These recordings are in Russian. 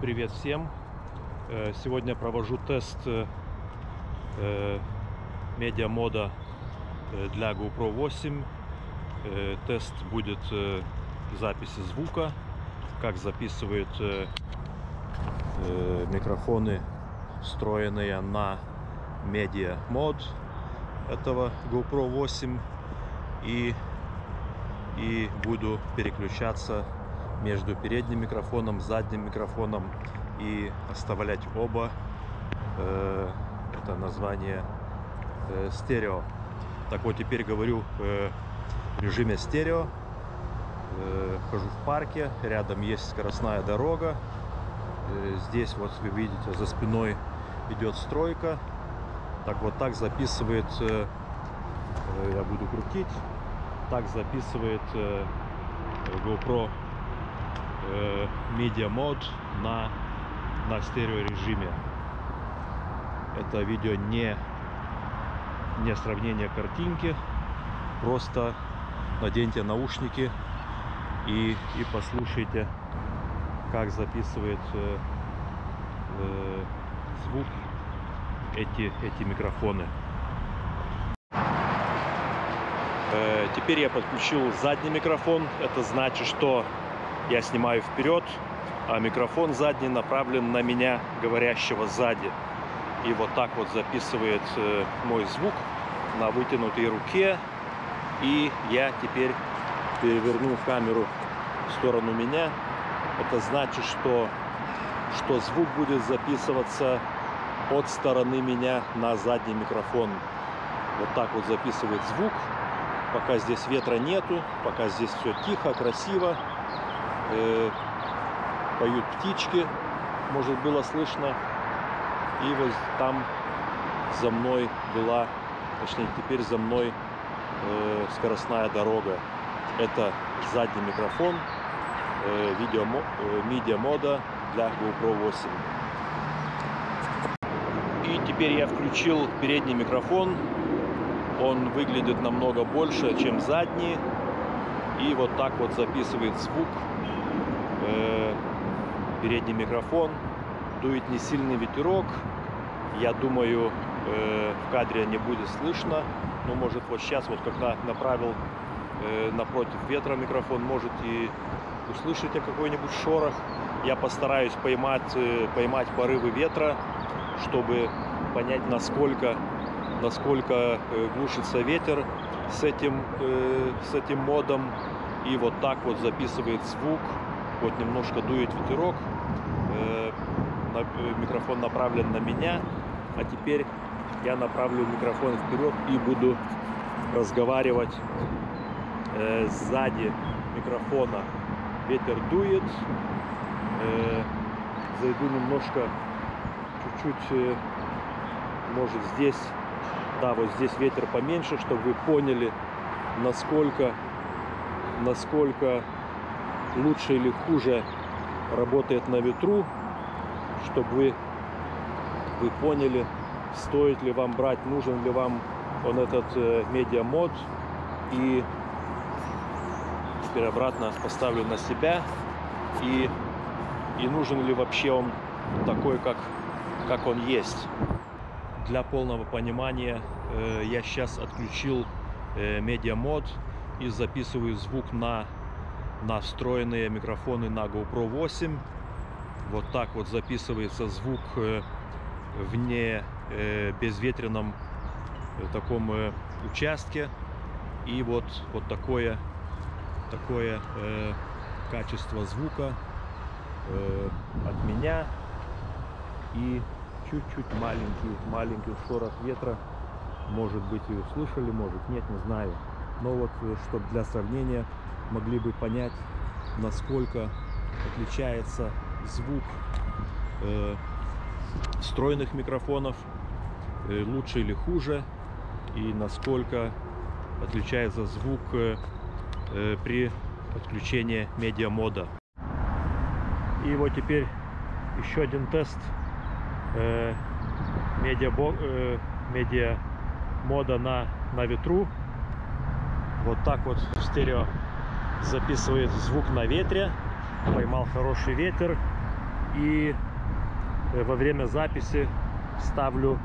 Привет всем! Э, Сегодня провожу тест э, э, медиамода для GoPro 8. Э, Тест будет записи звука, как записывают микрофоны, встроенные на медиа мод этого GoPro 8 и и буду переключаться между передним микрофоном, задним микрофоном и оставлять оба. Э, это название э, стерео. Так вот, теперь говорю э, в режиме стерео. Хожу в парке, рядом есть скоростная дорога. Здесь вот вы видите, за спиной идет стройка. Так вот так записывает, я буду крутить, так записывает GoPro э, Media на, на стерео режиме. Это видео не, не сравнение картинки, просто наденьте наушники и, и послушайте, как записывает э, э, звук эти, эти микрофоны. Э, Теперь я подключил задний микрофон. Это значит, что я снимаю вперед, а микрофон задний направлен на меня, говорящего сзади. И вот так вот записывает э, мой звук на вытянутой руке. И я теперь переверну камеру в сторону меня. Это значит, что, что звук будет записываться от стороны меня на задний микрофон. Вот так вот записывает звук пока здесь ветра нету, пока здесь все тихо, красиво. Э, поют птички, может было слышно. И вот там за мной была, точнее теперь за мной э, скоростная дорога. Это задний микрофон э, видео, э, мода для GoPro 8. И теперь я включил передний микрофон он выглядит намного больше, чем задний. И вот так вот записывает звук. Э, передний микрофон. Дует не сильный ветерок. Я думаю, э, в кадре не будет слышно. Но может вот сейчас, вот когда направил э, напротив ветра микрофон, может и услышите какой-нибудь шорох. Я постараюсь поймать, поймать порывы ветра, чтобы понять, насколько насколько глушится ветер с этим, с этим модом. И вот так вот записывает звук. Вот немножко дует ветерок. Микрофон направлен на меня. А теперь я направлю микрофон вперед и буду разговаривать сзади микрофона. Ветер дует. Зайду немножко, чуть-чуть, может здесь да, вот здесь ветер поменьше, чтобы вы поняли, насколько, насколько лучше или хуже работает на ветру, чтобы вы, вы поняли, стоит ли вам брать, нужен ли вам он этот э, медиамод. И теперь обратно поставлю на себя. И, и нужен ли вообще он такой, как, как он есть для полного понимания э, я сейчас отключил э, медиамод и записываю звук на, на встроенные микрофоны на GoPro 8. Вот так вот записывается звук э, в не э, безветренном э, таком участке. И вот, вот такое, такое качество звука от меня. И чуть-чуть маленький, маленький шорох ветра. Может быть и услышали, может нет, не знаю. Но вот, чтобы для сравнения могли бы понять, насколько отличается звук э, встроенных микрофонов, э, лучше или хуже, и насколько отличается звук э, э, при подключении медиамода. И вот теперь еще один тест э, медиа, э, медиа мода на, на ветру. Вот так вот в стерео записывает звук на ветре. Поймал хороший ветер. И э, во время записи ставлю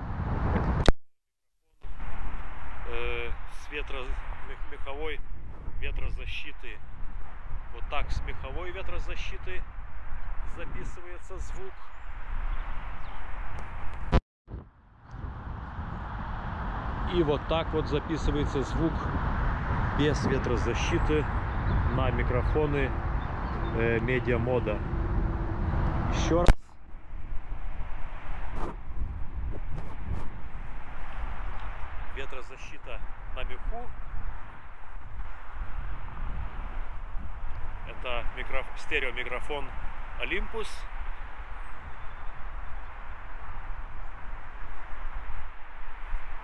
э, с ветро, мех- меховой ветрозащиты. Вот так с меховой ветрозащиты записывается звук. И вот так вот записывается звук без ветрозащиты на микрофоны э, медиамода. Еще раз. Ветрозащита на меху. Это микро... стереомикрофон Olympus.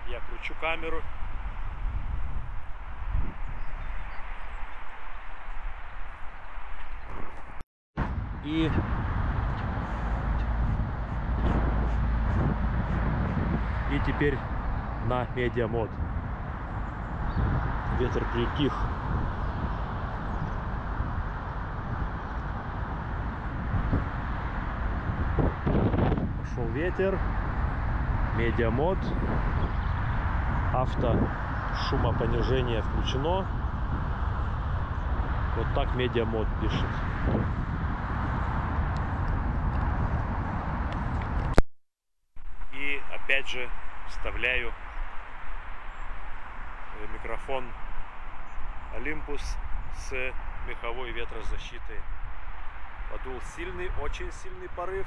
Я кручу камеру. И и теперь на медиамод. Ветер притих. Пошел ветер. Media Mod. Авто шумопонижение включено. Вот так Media Mod пишет. И опять же вставляю э, микрофон Olympus с меховой ветрозащитой. Подул сильный, очень сильный порыв.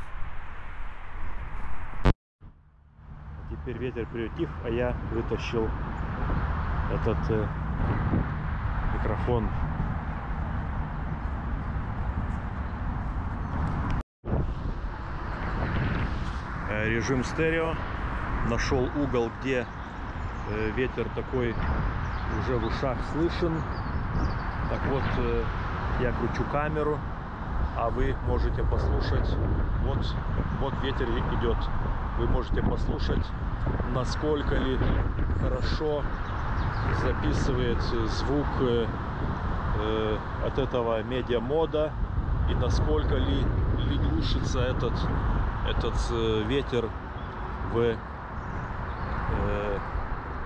Теперь ветер приутих, а я вытащил этот э, микрофон. Э, режим стерео. Нашел угол, где э, ветер такой уже в ушах слышен. Так вот, э, я кручу камеру, а вы можете послушать. Вот, вот ветер идет. Вы можете послушать, насколько ли хорошо записывает звук э, от этого медиамода и насколько ли, ли глушится этот, этот ветер в,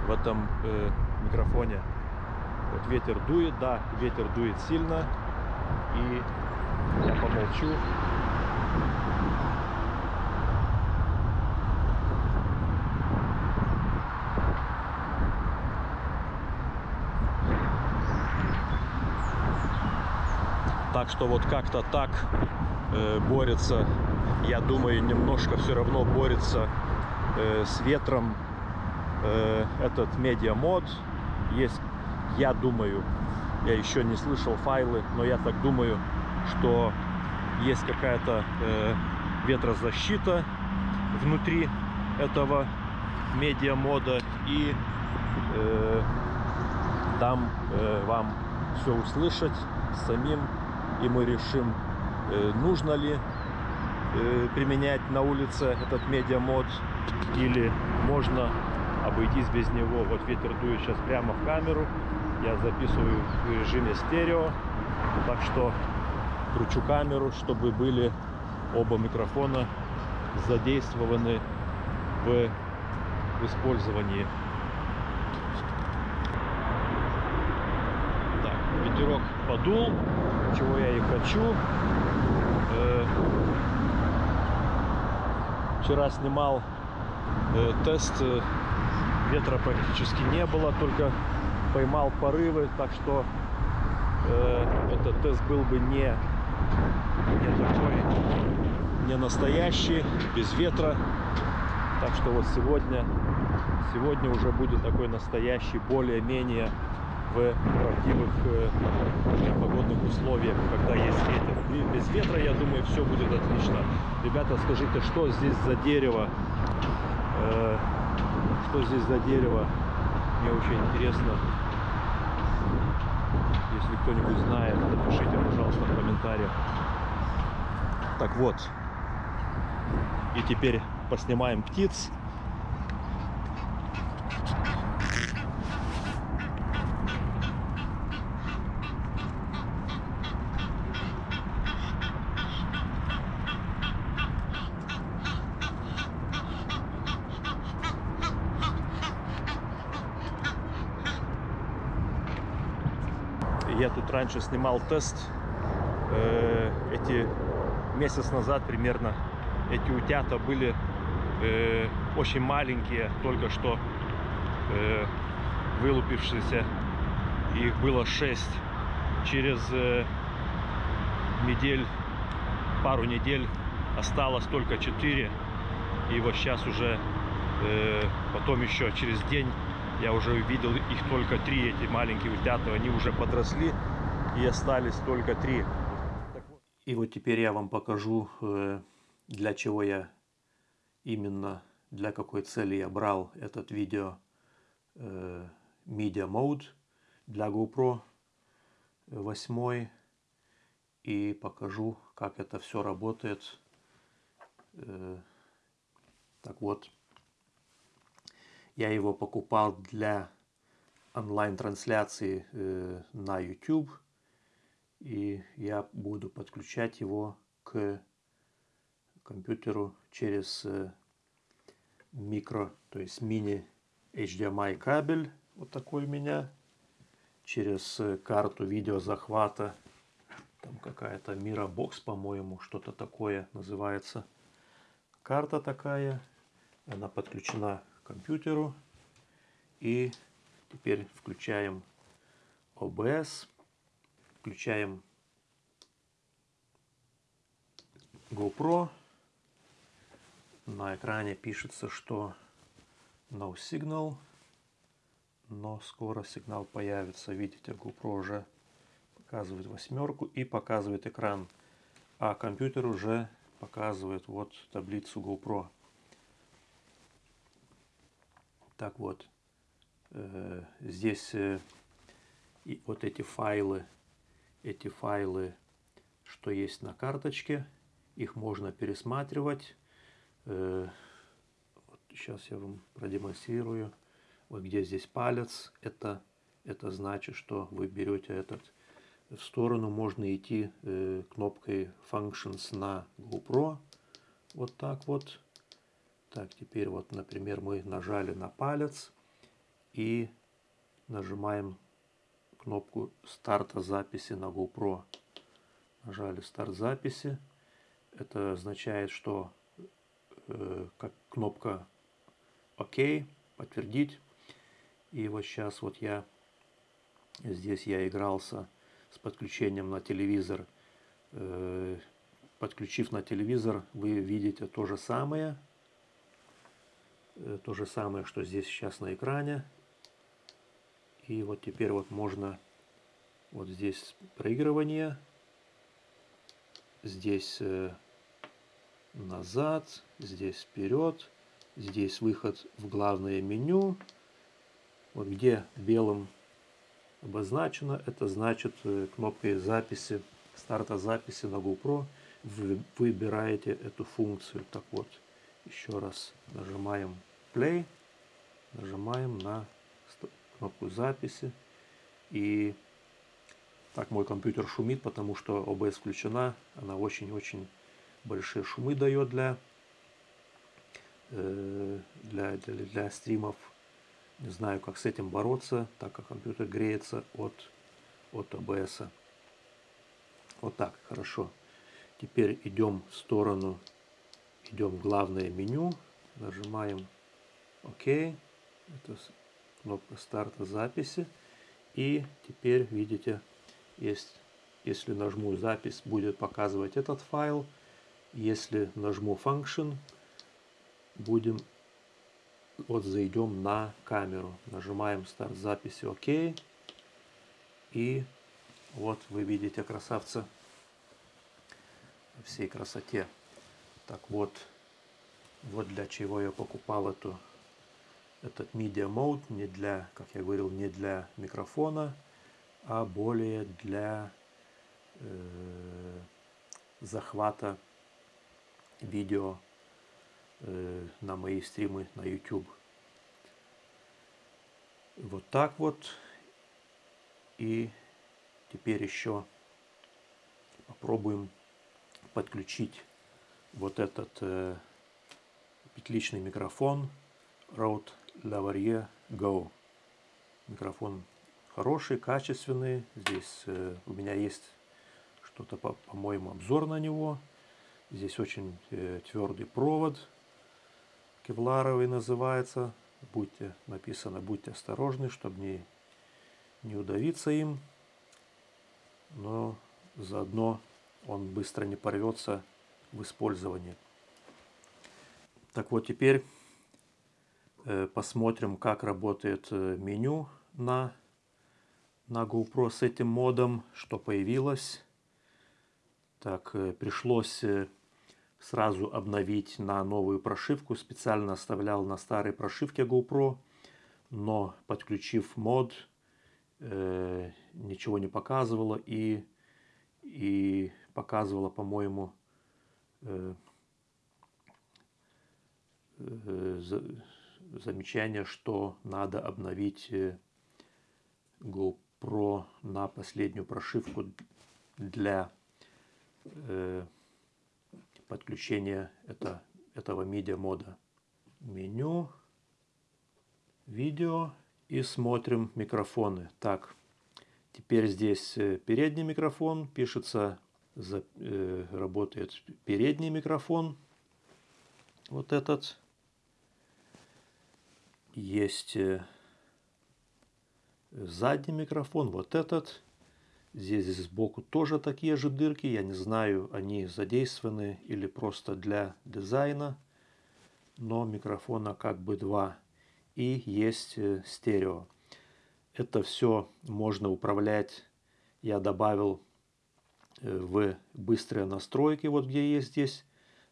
в этом э, микрофоне. Вот ветер дует, да, ветер дует сильно. И я помолчу. Так что вот как-то так э, борется, я думаю, немножко все равно борется э, с ветром э, этот медиамод. Есть, я думаю, я еще не слышал файлы, но я так думаю, что есть какая-то э, ветрозащита внутри этого медиамода и э, дам э, вам все услышать самим и мы решим э, нужно ли э, применять на улице этот медиамод или можно обойтись без него. Вот ветер дует сейчас прямо в камеру. Я записываю в режиме стерео. Так что кручу камеру, чтобы были оба микрофона задействованы в, использовании. Так, ветерок подул, чего я и хочу. Э, Вчера снимал э, тест, э, ветра практически не было, только поймал порывы, так что э, этот тест был бы не, не такой, не настоящий, без ветра. Так что вот сегодня, сегодня уже будет такой настоящий, более-менее в правдивых э, погодных условиях, когда есть ветер. И без ветра, я думаю, все будет отлично. Ребята, скажите, что здесь за дерево? Э, что здесь за дерево? Мне очень интересно. Если кто-нибудь знает, напишите, пожалуйста, в комментариях. Так вот. И теперь поснимаем птиц. Я тут раньше снимал тест. Э, эти месяц назад примерно эти утята были э, очень маленькие, только что э, вылупившиеся. Их было 6. Через э, недель, пару недель осталось только 4. И вот сейчас уже, э, потом еще через день я уже увидел их только 3, эти маленькие утята. Они уже подросли и остались только 3. И вот теперь я вам покажу, э, для чего я именно, для какой цели я брал этот видео э, Media Mode для GoPro 8 и покажу, как это все работает. Э, так вот, я его покупал для онлайн-трансляции э, на YouTube. И я буду подключать его к компьютеру через э, микро, то есть мини HDMI кабель. Вот такой у меня. Через карту видеозахвата там какая-то Мирабокс, по-моему, что-то такое называется. Карта такая. Она подключена компьютеру. И теперь включаем OBS. Включаем GoPro. На экране пишется, что no signal. Но скоро сигнал появится. Видите, GoPro уже показывает восьмерку и показывает экран. А компьютер уже показывает вот таблицу GoPro. Так вот, э, здесь э, и вот эти файлы, эти файлы, что есть на карточке, их можно пересматривать. Э, вот сейчас я вам продемонстрирую. Вот где здесь палец, это, это значит, что вы берете этот в сторону можно идти э, кнопкой Functions на GoPro. Вот так вот. Так, теперь вот, например, мы нажали на палец и нажимаем кнопку старта записи на GoPro. Нажали старт записи. Это означает, что э, как кнопка ОК, подтвердить. И вот сейчас вот я здесь я игрался с подключением на телевизор. Э, подключив на телевизор, вы видите то же самое. Э, то же самое, что здесь сейчас на экране. И вот теперь вот можно вот здесь проигрывание. Здесь э, назад, здесь вперед. Здесь выход в главное меню. Вот где белым обозначено. Это значит э, кнопкой записи, старта записи на GoPro вы выбираете эту функцию. Так вот, еще раз нажимаем play, нажимаем на кнопку записи и так мой компьютер шумит, потому что OBS включена, она очень-очень большие шумы дает для, э, для, для, для стримов не знаю, как с этим бороться, так как компьютер греется от, от ОБС. Вот так, хорошо. Теперь идем в сторону, идем в главное меню, нажимаем ОК. Это кнопка старта записи. И теперь, видите, есть, если нажму запись, будет показывать этот файл. Если нажму Function, будем вот зайдем на камеру, нажимаем старт записи ОК. И вот вы видите красавца всей красоте. Так вот, вот для чего я покупал эту, этот Media Mode, не для, как я говорил, не для микрофона, а более для э, захвата видео Э, на мои стримы на YouTube. Вот так вот. И теперь еще попробуем подключить вот этот э, петличный микрофон Rode Lavalier Go. Микрофон хороший, качественный. Здесь э, у меня есть что-то, по-моему, обзор на него. Здесь очень э, твердый провод, кевларовый называется. Будьте, написано, будьте осторожны, чтобы не, не удавиться им. Но заодно он быстро не порвется в использовании. Так вот, теперь э, посмотрим, как работает э, меню на, на GoPro с этим модом, что появилось. Так, э, пришлось сразу обновить на новую прошивку. Специально оставлял на старой прошивке GoPro, но подключив мод, ничего не показывало и, и показывало, по-моему, замечание, что надо обновить э, GoPro на последнюю прошивку для э, подключения это, этого медиа мода. Меню, видео и смотрим микрофоны. Так, теперь здесь э, передний микрофон, пишется, за, э, работает передний микрофон. Вот этот. Есть э, задний микрофон, вот этот. Здесь сбоку тоже такие же дырки. Я не знаю, они задействованы или просто для дизайна. Но микрофона как бы два. И есть э, стерео. Это все можно управлять. Я добавил в быстрые настройки, вот где есть здесь.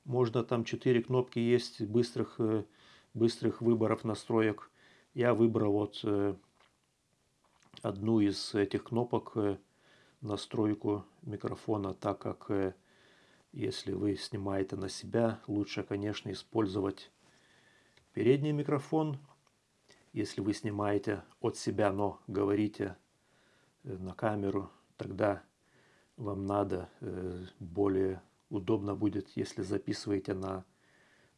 Можно там 4 кнопки есть быстрых, э, быстрых выборов настроек. Я выбрал вот одну из этих кнопок настройку микрофона, так как э, если вы снимаете на себя, лучше, конечно, использовать передний микрофон. Если вы снимаете от себя, но говорите э, на камеру, тогда вам надо э, более удобно будет, если записываете на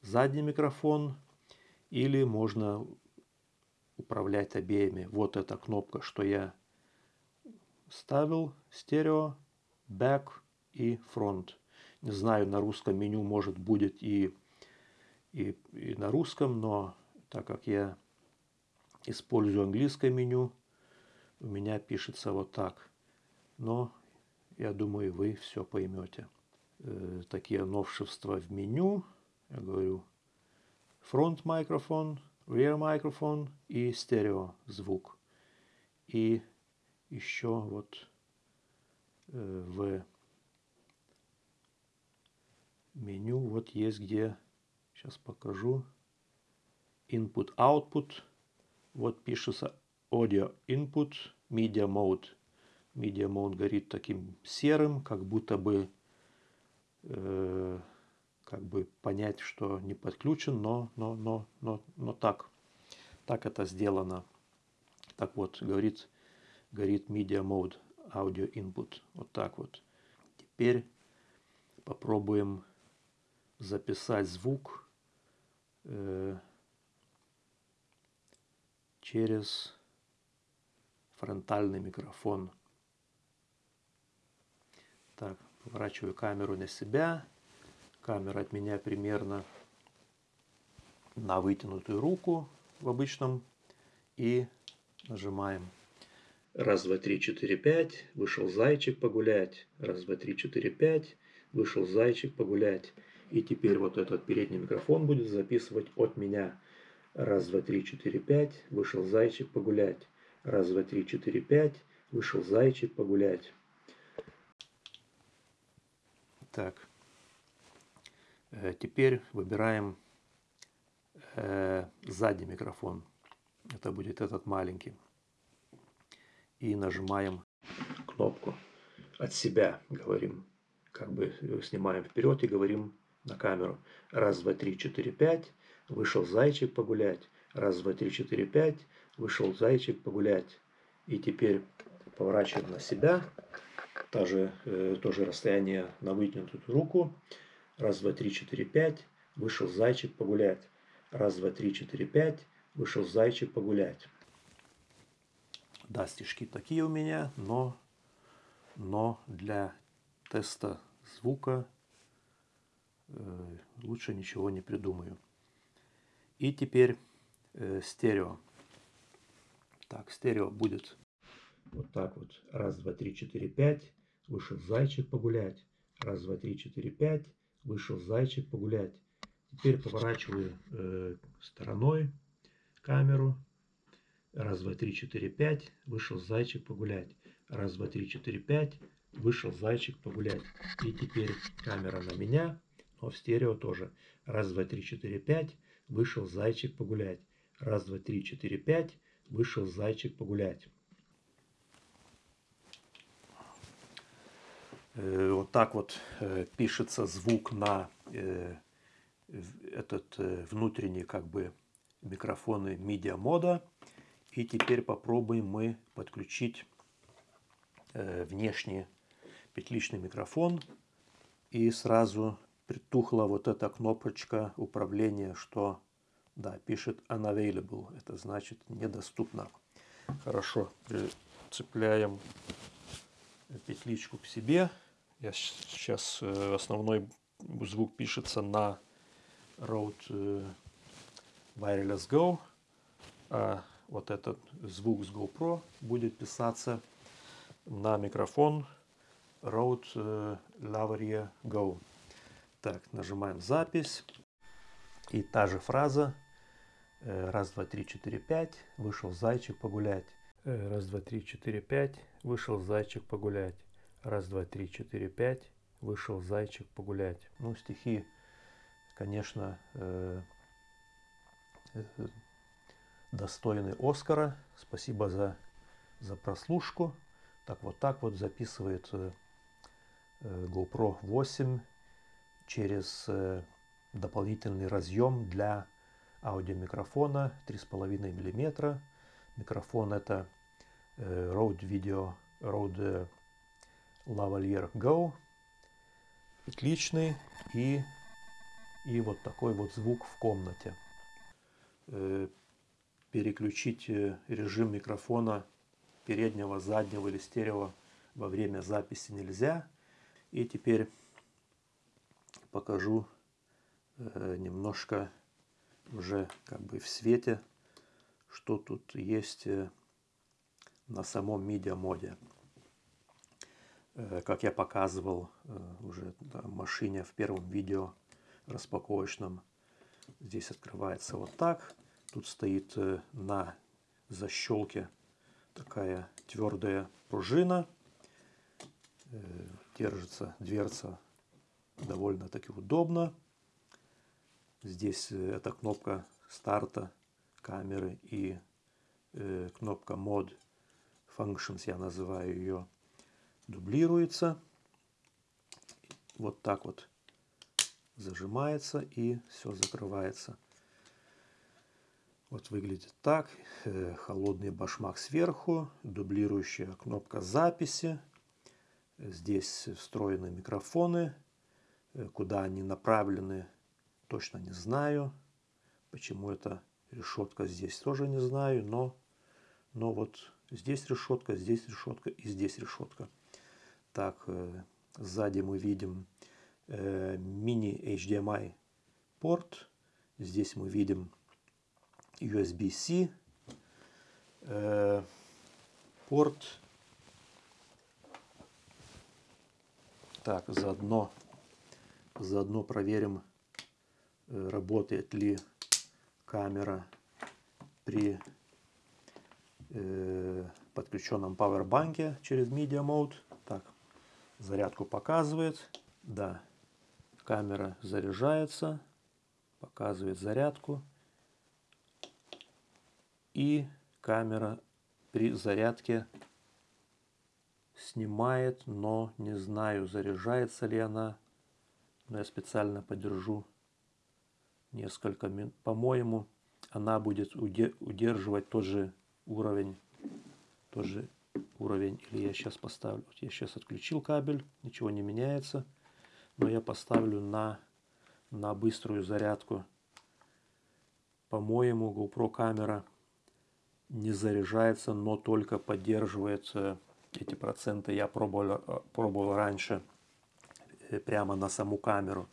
задний микрофон, или можно управлять обеими. Вот эта кнопка, что я ставил стерео, back и front. Не знаю, на русском меню может будет и, и, и на русском, но так как я использую английское меню, у меня пишется вот так. Но я думаю, вы все поймете. Э, такие новшества в меню. Я говорю front микрофон, rear микрофон и стерео звук. И еще вот э, в меню вот есть где, сейчас покажу, input output, вот пишется audio input media mode. Media mode горит таким серым, как будто бы э, как бы понять, что не подключен, но, но, но, но, но так, так это сделано. Так вот, говорит горит Media Mode Audio Input. Вот так вот. Теперь попробуем записать звук э, через фронтальный микрофон. Так, поворачиваю камеру на себя. Камера от меня примерно на вытянутую руку в обычном. И нажимаем Раз, два, три, четыре, пять. Вышел зайчик погулять. Раз, два, три, четыре, пять. Вышел зайчик погулять. И теперь вот этот передний микрофон будет записывать от меня. Раз, два, три, четыре, пять. Вышел зайчик погулять. Раз, два, три, четыре, пять. Вышел зайчик погулять. Так. Э, теперь выбираем э, задний микрофон. Это будет этот маленький и нажимаем кнопку от себя, говорим, как бы снимаем вперед и говорим на камеру. Раз, два, три, четыре, пять. Вышел зайчик погулять. Раз, два, три, четыре, пять. Вышел зайчик погулять. И теперь поворачиваем на себя. Тоже, э, тоже расстояние на вытянутую руку. Раз, два, три, четыре, пять. Вышел зайчик погулять. Раз, два, три, четыре, пять. Вышел зайчик погулять. Да, стишки такие у меня, но, но для теста звука э, лучше ничего не придумаю. И теперь э, стерео. Так, стерео будет вот так вот. Раз, два, три, четыре, пять. Вышел зайчик погулять. Раз, два, три, четыре, пять. Вышел зайчик погулять. Теперь поворачиваю э, стороной камеру. Раз, два, три, четыре, пять. Вышел зайчик погулять. Раз, два, три, четыре, пять. Вышел зайчик погулять. И теперь камера на меня, но в стерео тоже. Раз, два, три, четыре, пять. Вышел зайчик погулять. Раз, два, три, четыре, пять. Вышел зайчик погулять. Вот так вот э, пишется звук на э, этот внутренний как бы микрофоны MIDI мода. И теперь попробуем мы подключить э, внешний петличный микрофон. И сразу притухла вот эта кнопочка управления, что да, пишет unavailable. Это значит недоступно. Хорошо, цепляем петличку к себе. Я сейчас э, основной звук пишется на Rode э, Wireless Go. А вот этот звук с GoPro будет писаться на микрофон Rode э, Lavalier Go. Так, нажимаем запись. И та же фраза. Раз, два, три, четыре, пять. Вышел зайчик погулять. Раз, два, три, четыре, пять. Вышел зайчик погулять. Раз, два, три, четыре, пять. Вышел зайчик погулять. Ну, стихи, конечно, достойный Оскара. Спасибо за, за прослушку. Так вот так вот записывает э, э GoPro 8 через э, дополнительный разъем для аудиомикрофона 3,5 мм. Микрофон это э, Rode Video Rode Lavalier Go. Отличный и, и вот такой вот звук в комнате. Э, переключить э, режим микрофона переднего, заднего или стерео во время записи нельзя. И теперь покажу э, немножко уже как бы в свете, что тут есть на самом MIDI моде. Как я показывал уже в машине в первом видео распаковочном, здесь открывается вот так. Тут стоит э, на защелке такая твердая пружина. Э, держится дверца довольно-таки удобно. Здесь э, эта кнопка старта камеры и кнопка Mod Functions, я называю ее, дублируется. Вот так вот зажимается и все закрывается. Вот выглядит так. Э, холодный башмак сверху, дублирующая кнопка записи. Здесь встроены микрофоны. Э, куда они направлены, точно не знаю. Почему эта решетка здесь тоже не знаю, но, но вот здесь решетка, здесь решетка и здесь решетка. Так, э, сзади мы видим мини HDMI порт. Здесь мы видим USB-C, э, порт. Так, заодно, заодно проверим, э, работает ли камера при э, подключенном пауэрбанке через Media Mode. Зарядку показывает. Да, камера заряжается, показывает зарядку и камера при зарядке снимает, но не знаю, заряжается ли она. Но я специально подержу несколько минут. По-моему, она будет удерживать тот же уровень, тот же уровень. Или я сейчас поставлю, я сейчас отключил кабель, ничего не меняется. Но я поставлю на, на быструю зарядку. По-моему, GoPro камера не заряжается, но только поддерживает эти проценты. Я пробовал, пробовал раньше прямо на саму камеру.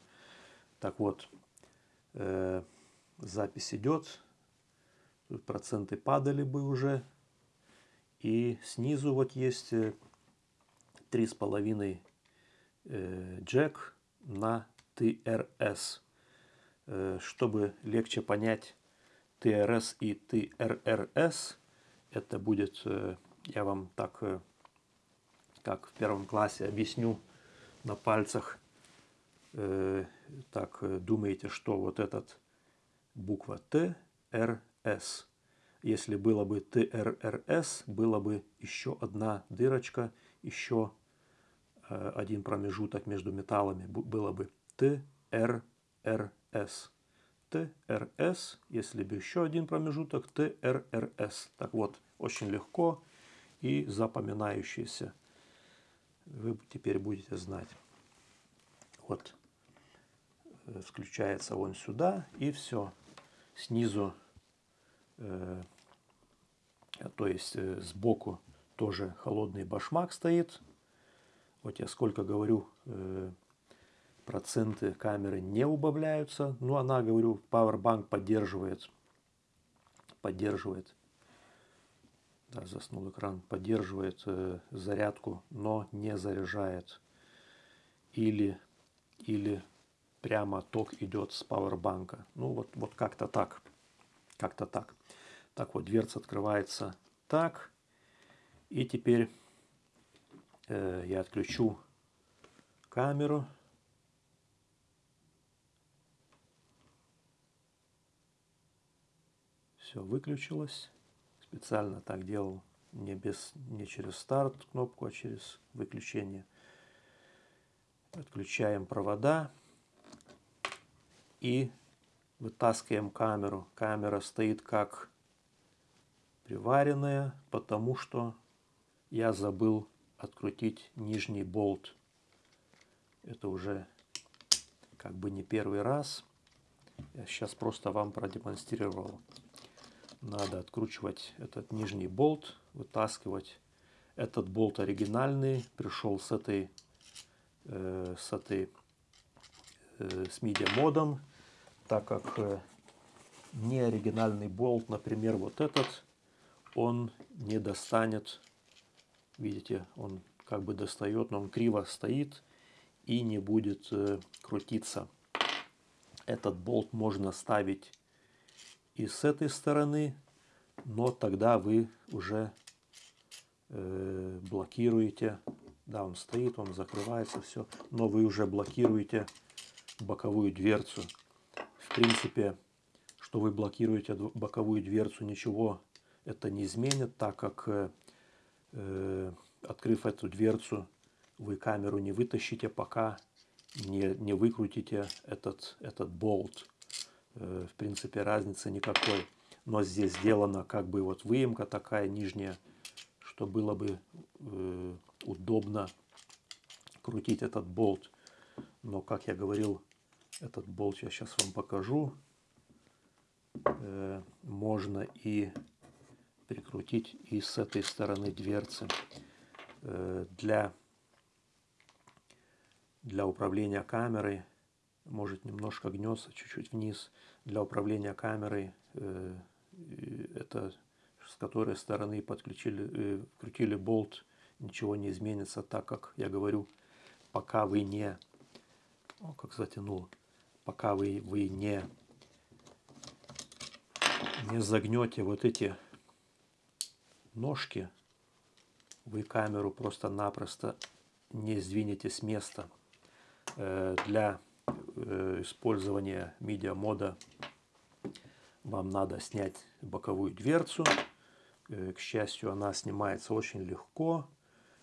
Так вот, э, запись идет. Проценты падали бы уже. И снизу вот есть три с половиной э, джек на TRS. Э, чтобы легче понять TRS и TRRS, это будет, э, я вам так, э, как в первом классе объясню на пальцах. Э, так, э, думаете, что вот этот буква Т, Р, С. Если было бы ТРРС, было бы еще одна дырочка, еще э, один промежуток между металлами, было бы ТРРС. ТРС, если бы еще один промежуток, ТРРС. Так вот, очень легко и запоминающееся. Вы теперь будете знать. Вот Э, включается он сюда и все. Снизу, э, то есть э, сбоку тоже холодный башмак стоит. Вот я сколько говорю, э, проценты камеры не убавляются. Но она, говорю, Powerbank поддерживает. Поддерживает. Да, заснул экран. Поддерживает э, зарядку, но не заряжает. Или, или прямо ток идет с пауэрбанка. Ну вот, вот как-то так. Как-то так. Так вот, дверца открывается так. И теперь э, я отключу камеру. Все выключилось. Специально так делал не, без, не через старт кнопку, а через выключение. Отключаем провода и вытаскиваем камеру. Камера стоит как приваренная, потому что я забыл открутить нижний болт. Это уже как бы не первый раз. Я сейчас просто вам продемонстрировал. Надо откручивать этот нижний болт, вытаскивать. Этот болт оригинальный, пришел с этой, э, с этой, э, с медиа модом так как э, не оригинальный болт, например, вот этот, он не достанет, видите, он как бы достает, но он криво стоит и не будет э, крутиться. Этот болт можно ставить и с этой стороны, но тогда вы уже э, блокируете, да, он стоит, он закрывается, все, но вы уже блокируете боковую дверцу. В принципе, что вы блокируете боковую дверцу, ничего это не изменит, так как, э, э, открыв эту дверцу, вы камеру не вытащите, пока не, не выкрутите этот, этот болт. Э, в принципе, разницы никакой. Но здесь сделана как бы вот выемка такая нижняя, что было бы э, удобно крутить этот болт. Но, как я говорил, этот болт я сейчас вам покажу. Э, можно и прикрутить и с этой стороны дверцы. Э, для, для управления камерой, может немножко гнется чуть-чуть вниз, для управления камерой, э, это с которой стороны подключили, крутили болт, ничего не изменится, так как я говорю, пока вы не, о, как затянул, пока вы, вы не, не загнете вот эти ножки, вы камеру просто-напросто не сдвинете с места. Э, для э, использования медиа-мода вам надо снять боковую дверцу. Э, к счастью, она снимается очень легко.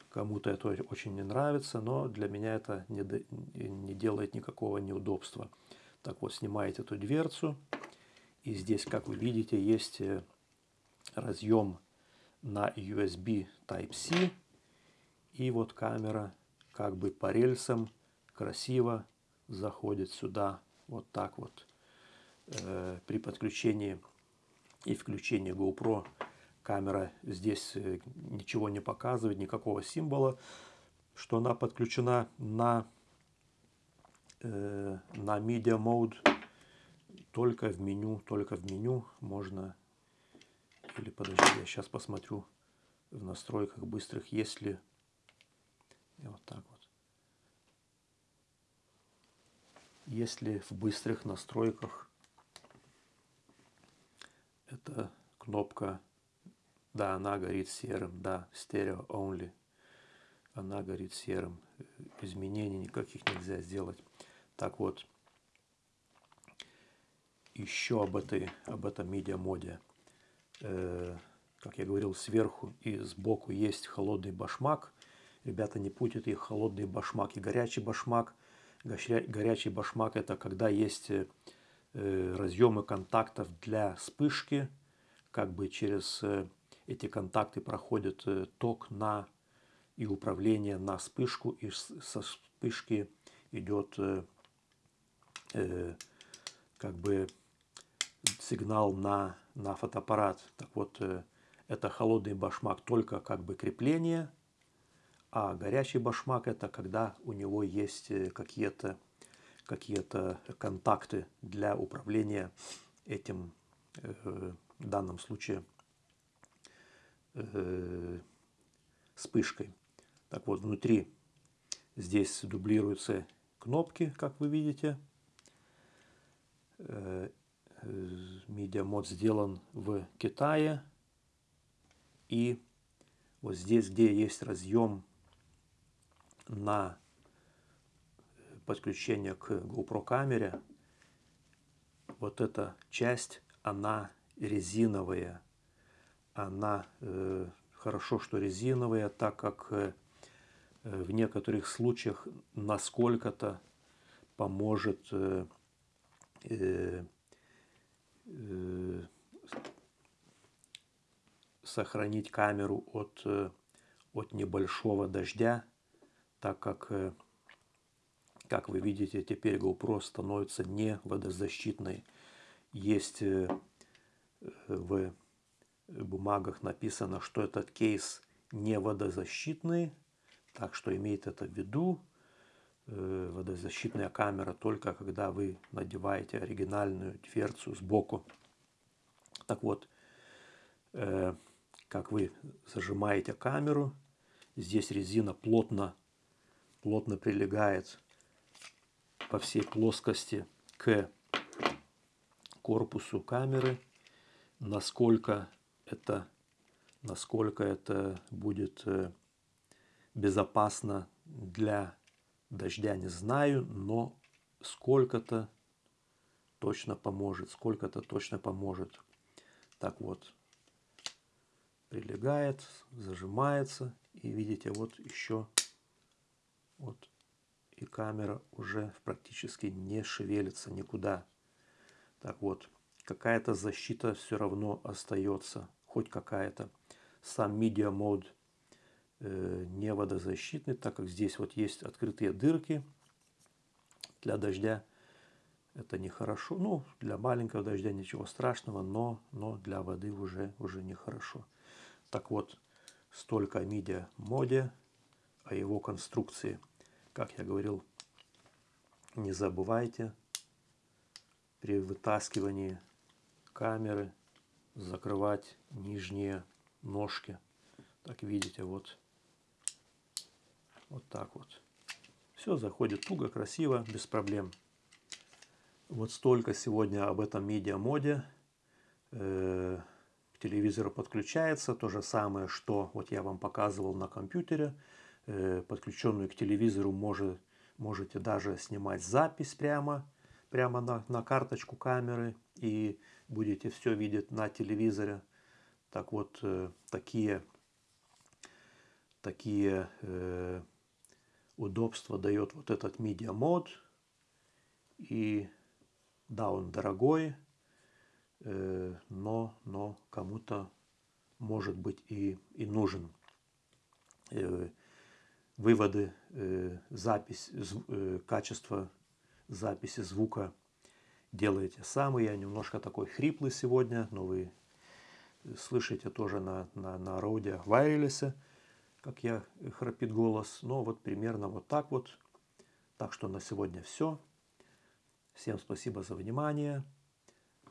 Кому-то это очень не нравится, но для меня это не, не делает никакого неудобства. Так вот, снимаете эту дверцу. И здесь, как вы видите, есть разъем на USB Type-C. И вот камера как бы по рельсам красиво заходит сюда. Вот так вот. Э, при подключении и включении GoPro камера здесь э, ничего не показывает, никакого символа, что она подключена на, э, на Media Mode только в меню, только в меню можно, или подожди, я сейчас посмотрю в настройках быстрых, есть ли, и вот так вот, если в быстрых настройках это кнопка, да, она горит серым, да, стерео only, она горит серым, изменений никаких нельзя сделать. Так вот, еще об, этой, об этом медиамоде. Э, как я говорил, сверху и сбоку есть холодный башмак. Ребята, не путайте их холодный башмак и горячий башмак. Горячий башмак это когда есть э, разъемы контактов для вспышки. Как бы через э, эти контакты проходит ток на и управление на вспышку. И со вспышки идет как бы сигнал на, на фотоаппарат. Так вот, э, это холодный башмак только как бы крепление, а горячий башмак это когда у него есть э, какие-то какие контакты для управления этим, э, в данном случае, вспышкой. Так вот, внутри здесь дублируются кнопки, как вы видите. Медиамод сделан в Китае. И вот здесь, где есть разъем на подключение к GoPro камере, вот эта часть, она резиновая. Она э, хорошо, что резиновая, так как э, в некоторых случаях насколько-то поможет э, э, Э, сохранить камеру от, э, от небольшого дождя, так как, э, как вы видите, теперь GoPro становится не водозащитной. Есть в бумагах написано, что этот кейс не водозащитный, так что имейте это в виду. Э, водозащитная камера только когда вы надеваете оригинальную дверцу сбоку. Так вот, э, как вы зажимаете камеру, здесь резина плотно, плотно прилегает по всей плоскости к корпусу камеры. Насколько это, насколько это будет э, безопасно для Дождя не знаю, но сколько-то точно поможет, сколько-то точно поможет. Так вот, прилегает, зажимается. И видите, вот еще вот и камера уже практически не шевелится никуда. Так вот, какая-то защита все равно остается, хоть какая-то. Сам Media Mode не водозащитный, так как здесь вот есть открытые дырки для дождя. Это нехорошо. Ну, для маленького дождя ничего страшного, но, но для воды уже, уже нехорошо. Так вот, столько о мидия моде, о его конструкции. Как я говорил, не забывайте при вытаскивании камеры закрывать нижние ножки. Так видите, вот вот так вот. Все заходит туго, красиво, без проблем. Вот столько сегодня об этом медиамоде. Э, к телевизору подключается то же самое, что вот я вам показывал на компьютере. Э, подключенную к телевизору может, можете даже снимать запись прямо, прямо на, на карточку камеры и будете все видеть на телевизоре. Так вот, э, такие, такие удобство дает вот этот media мод. И да, он дорогой, э, но, но кому-то может быть и, и нужен. Э, выводы, э, запись, качество записи звука делаете сами. Я немножко такой хриплый сегодня, но вы слышите тоже на, на, на Rode Wireless, как я храпит голос. Но вот примерно вот так вот. Так что на сегодня все. Всем спасибо за внимание.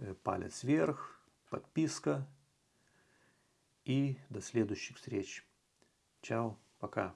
Э, палец вверх, подписка. И до следующих встреч. Чао, пока.